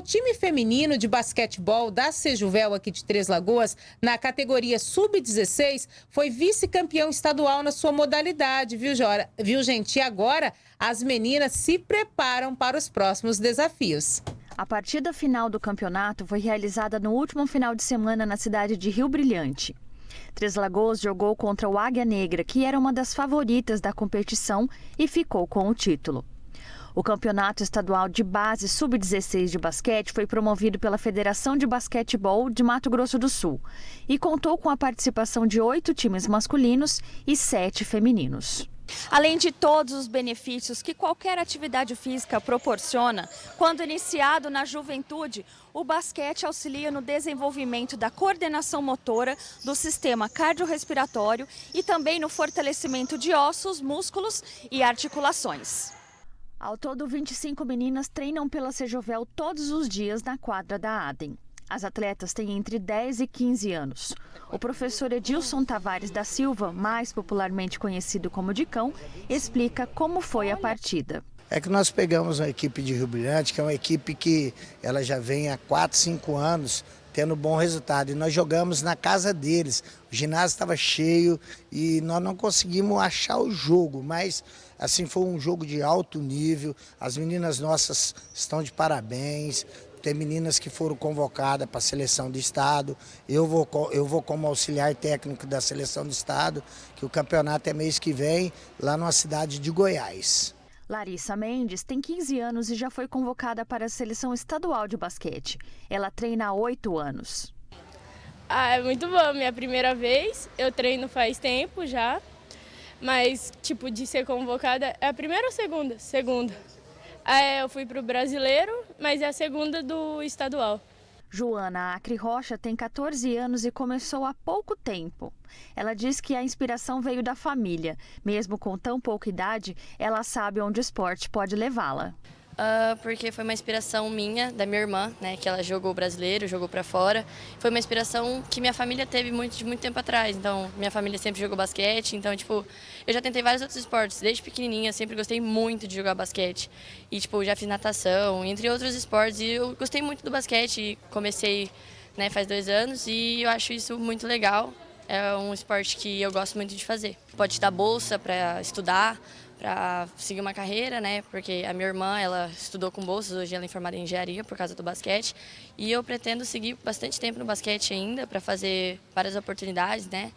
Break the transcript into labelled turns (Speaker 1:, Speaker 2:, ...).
Speaker 1: o time feminino de basquetebol da Sejuvel aqui de Três Lagoas, na categoria sub-16, foi vice-campeão estadual na sua modalidade, viu, Jora? viu, gente? E agora as meninas se preparam para os próximos desafios.
Speaker 2: A partida final do campeonato foi realizada no último final de semana na cidade de Rio Brilhante. Três Lagoas jogou contra o Águia Negra, que era uma das favoritas da competição e ficou com o título. O Campeonato Estadual de Base Sub-16 de Basquete foi promovido pela Federação de Basquetebol de Mato Grosso do Sul e contou com a participação de oito times masculinos e sete femininos.
Speaker 3: Além de todos os benefícios que qualquer atividade física proporciona, quando iniciado na juventude, o basquete auxilia no desenvolvimento da coordenação motora, do sistema cardiorrespiratório e também no fortalecimento de ossos, músculos e articulações.
Speaker 2: Ao todo, 25 meninas treinam pela Sejovel todos os dias na quadra da Adem. As atletas têm entre 10 e 15 anos. O professor Edilson Tavares da Silva, mais popularmente conhecido como Dicão, explica como foi a partida.
Speaker 4: É que nós pegamos uma equipe de Rio Brilhante, que é uma equipe que ela já vem há 4, 5 anos tendo bom resultado. E nós jogamos na casa deles. O ginásio estava cheio e nós não conseguimos achar o jogo, mas assim foi um jogo de alto nível. As meninas nossas estão de parabéns. Tem meninas que foram convocadas para a seleção do estado. Eu vou, eu vou como auxiliar técnico da seleção do estado, que o campeonato é mês que vem, lá na cidade de Goiás.
Speaker 2: Larissa Mendes tem 15 anos e já foi convocada para a seleção estadual de basquete. Ela treina há oito anos.
Speaker 5: Ah, é muito bom, minha primeira vez. Eu treino faz tempo já, mas tipo de ser convocada é a primeira ou segunda? Segunda. Ah, eu fui para o brasileiro, mas é a segunda do estadual.
Speaker 2: Joana Acre Rocha tem 14 anos e começou há pouco tempo. Ela diz que a inspiração veio da família. Mesmo com tão pouca idade, ela sabe onde o esporte pode levá-la.
Speaker 6: Uh, porque foi uma inspiração minha, da minha irmã, né, que ela jogou brasileiro, jogou para fora. Foi uma inspiração que minha família teve muito, de muito tempo atrás. Então, minha família sempre jogou basquete, então, tipo, eu já tentei vários outros esportes. Desde pequenininha, sempre gostei muito de jogar basquete. E, tipo, já fiz natação, entre outros esportes. E eu gostei muito do basquete, comecei, né, faz dois anos e eu acho isso muito legal. É um esporte que eu gosto muito de fazer. Pode te dar bolsa para estudar, para seguir uma carreira, né? Porque a minha irmã, ela estudou com bolsas, hoje ela é formada em engenharia por causa do basquete. E eu pretendo seguir bastante tempo no basquete ainda para fazer várias oportunidades, né?